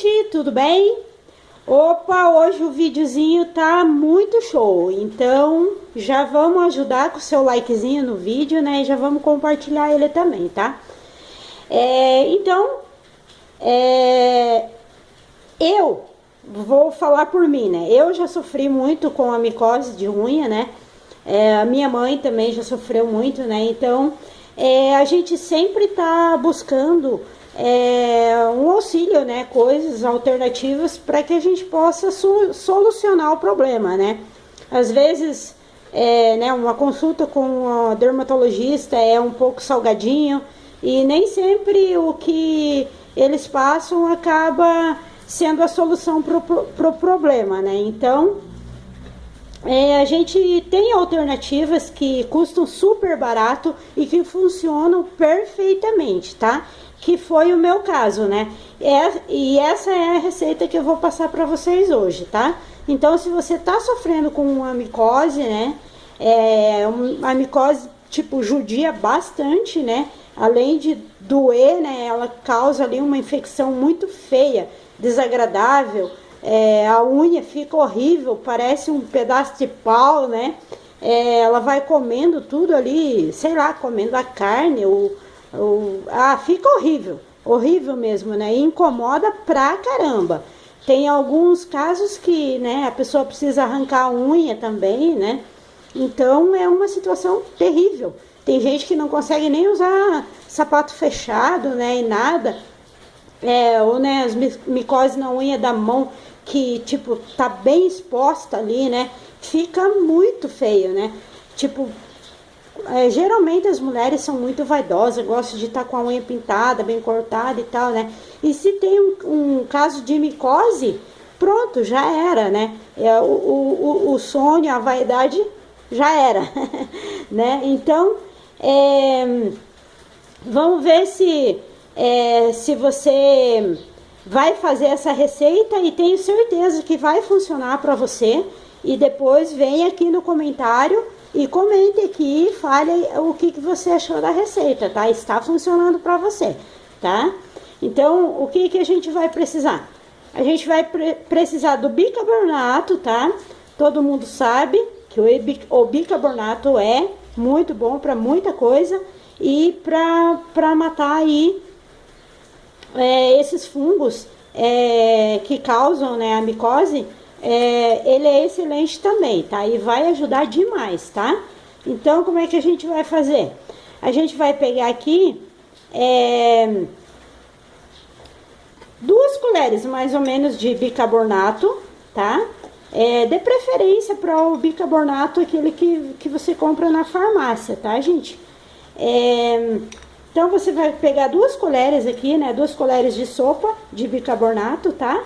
gente, tudo bem? Opa, hoje o videozinho tá muito show, então já vamos ajudar com o seu likezinho no vídeo, né? E já vamos compartilhar ele também, tá? É, então, é, eu vou falar por mim, né? Eu já sofri muito com a micose de unha, né? É, a minha mãe também já sofreu muito, né? Então, é, a gente sempre tá buscando é, um auxílio, né, coisas alternativas para que a gente possa solucionar o problema, né? Às vezes, é, né, uma consulta com a dermatologista é um pouco salgadinho e nem sempre o que eles passam acaba sendo a solução para o pro problema, né? Então, é, a gente tem alternativas que custam super barato e que funcionam perfeitamente, tá? Que foi o meu caso, né? É, e essa é a receita que eu vou passar para vocês hoje, tá? Então, se você tá sofrendo com uma micose, né? É, uma micose, tipo, judia bastante, né? Além de doer, né? Ela causa ali uma infecção muito feia, desagradável. É, a unha fica horrível, parece um pedaço de pau, né? É, ela vai comendo tudo ali, sei lá, comendo a carne, ou o, ah, fica horrível, horrível mesmo, né? E incomoda pra caramba. Tem alguns casos que, né, a pessoa precisa arrancar a unha também, né? Então é uma situação terrível. Tem gente que não consegue nem usar sapato fechado, né, e nada. É, ou né, as micoses na unha da mão que, tipo, tá bem exposta ali, né? Fica muito feio, né? Tipo, é, geralmente as mulheres são muito vaidosas, gostam de estar tá com a unha pintada, bem cortada e tal, né? E se tem um, um caso de micose, pronto, já era, né? É, o, o, o sonho, a vaidade já era, né? Então, é, vamos ver se, é, se você vai fazer essa receita e tenho certeza que vai funcionar para você. E depois vem aqui no comentário e comente aqui e fale o que, que você achou da receita, tá? Está funcionando para você, tá? Então, o que, que a gente vai precisar? A gente vai pre precisar do bicarbonato, tá? Todo mundo sabe que o, bicarbonato é muito bom para muita coisa e para matar aí é, esses fungos é, que causam né, a micose, é, ele é excelente também, tá? E vai ajudar demais, tá? Então, como é que a gente vai fazer? A gente vai pegar aqui é, duas colheres mais ou menos de bicarbonato, tá? É, de preferência para o bicarbonato, aquele que, que você compra na farmácia, tá, gente? É, então, você vai pegar duas colheres aqui, né? Duas colheres de sopa de bicarbonato, tá?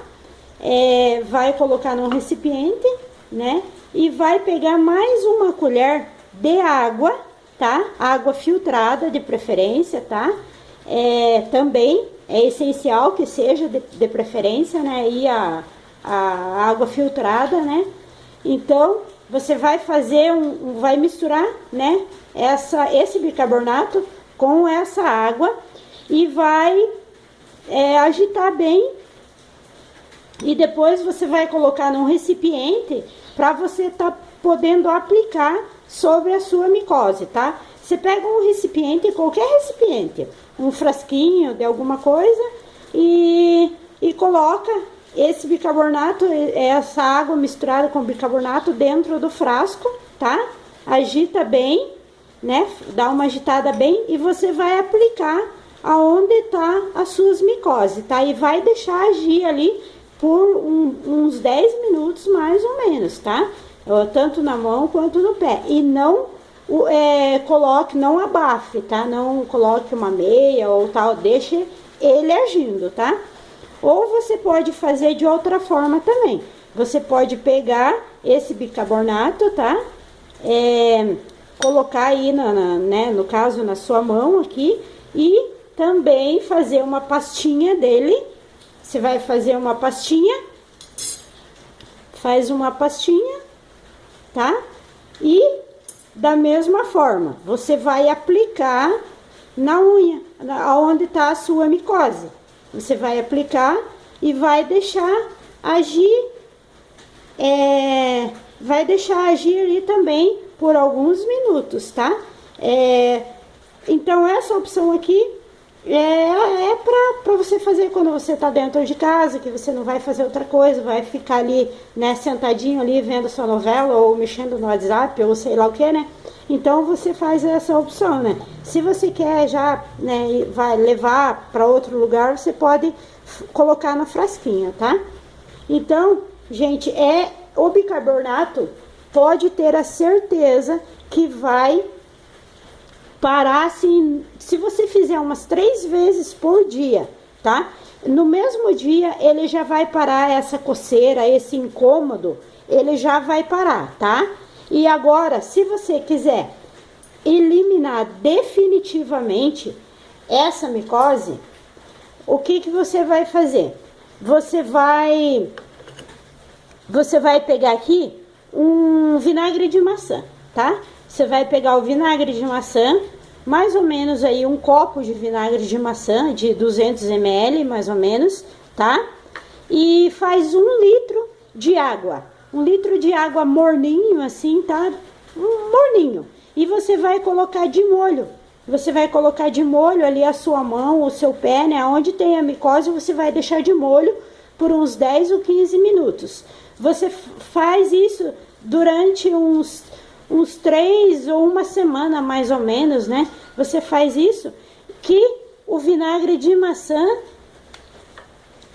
É, vai colocar num recipiente, né? E vai pegar mais uma colher de água, tá? Água filtrada de preferência, tá? É, também é essencial que seja de, de preferência, né? E a, a água filtrada, né? Então, você vai fazer um, vai misturar, né? Essa, esse bicarbonato com essa água e vai é, agitar bem e depois você vai colocar num recipiente para você tá podendo aplicar sobre a sua micose, tá? Você pega um recipiente, qualquer recipiente, um frasquinho de alguma coisa e, e coloca esse bicarbonato, essa água misturada com bicarbonato dentro do frasco, tá? Agita bem, né? Dá uma agitada bem e você vai aplicar aonde tá as suas micoses, tá? E vai deixar agir ali por um, uns 10 minutos mais ou menos, tá? Tanto na mão quanto no pé. E não é, coloque, não abafe, tá? Não coloque uma meia ou tal, deixe ele agindo, tá? Ou você pode fazer de outra forma também. Você pode pegar esse bicarbonato, tá? É, colocar aí, na, na, né, no caso, na sua mão aqui. E também fazer uma pastinha dele você vai fazer uma pastinha, faz uma pastinha, tá? E da mesma forma, você vai aplicar na unha, onde tá a sua micose. Você vai aplicar e vai deixar agir, é, vai deixar agir ali também por alguns minutos, tá? É, então essa opção aqui é, é para você fazer quando você tá dentro de casa, que você não vai fazer outra coisa, vai ficar ali, né, sentadinho ali vendo sua novela ou mexendo no WhatsApp ou sei lá o que, né? Então você faz essa opção, né? Se você quer já, né, vai levar para outro lugar, você pode colocar na frasquinha, tá? Então, gente, é o bicarbonato pode ter a certeza que vai parar assim, se você fizer umas três vezes por dia, tá? No mesmo dia ele já vai parar essa coceira, esse incômodo, ele já vai parar, tá? E agora, se você quiser eliminar definitivamente essa micose, o que que você vai fazer? Você vai você vai pegar aqui um vinagre de maçã, tá? Você vai pegar o vinagre de maçã, mais ou menos aí um copo de vinagre de maçã, de 200 ml, mais ou menos, tá? E faz um litro de água, um litro de água morninho assim, tá? Um morninho. E você vai colocar de molho. Você vai colocar de molho ali a sua mão, o seu pé, né? Onde tem a micose, você vai deixar de molho por uns 10 ou 15 minutos. Você faz isso durante uns uns três ou uma semana mais ou menos, né? Você faz isso, que o vinagre de maçã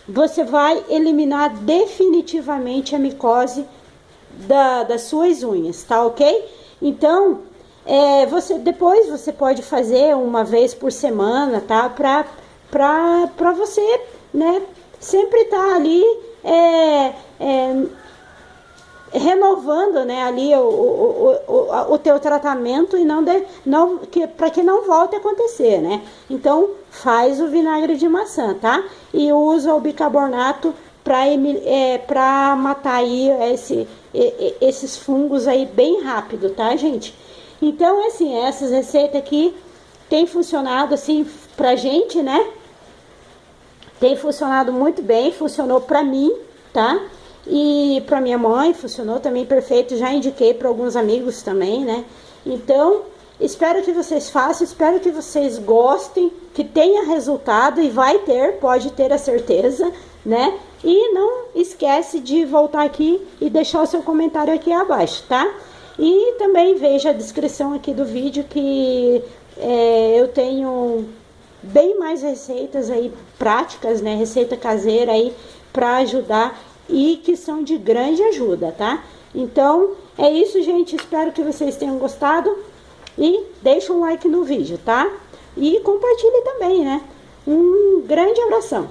você vai eliminar definitivamente a micose da, das suas unhas, tá ok? Então, é, você depois você pode fazer uma vez por semana, tá? Pra, pra, pra você, né? Sempre tá ali é, é, renovando né, ali o, o, o, o teu tratamento e não, de, não que, para que não volte a acontecer, né? Então faz o vinagre de maçã, tá? E usa o bicarbonato para é, matar aí esse, esses fungos aí bem rápido, tá, gente? Então, assim, essas receitas aqui tem funcionado assim pra gente, né? Tem funcionado muito bem, funcionou pra mim, tá? E para minha mãe funcionou também perfeito, já indiquei para alguns amigos também, né? Então, espero que vocês façam, espero que vocês gostem, que tenha resultado e vai ter, pode ter a certeza, né? E não esquece de voltar aqui e deixar o seu comentário aqui abaixo, tá? E também veja a descrição aqui do vídeo que é, eu tenho bem mais receitas aí práticas, né? Receita caseira aí para ajudar e que são de grande ajuda, tá? Então, é isso, gente. Espero que vocês tenham gostado e deixa um like no vídeo, tá? E compartilhe também, né? Um grande abração.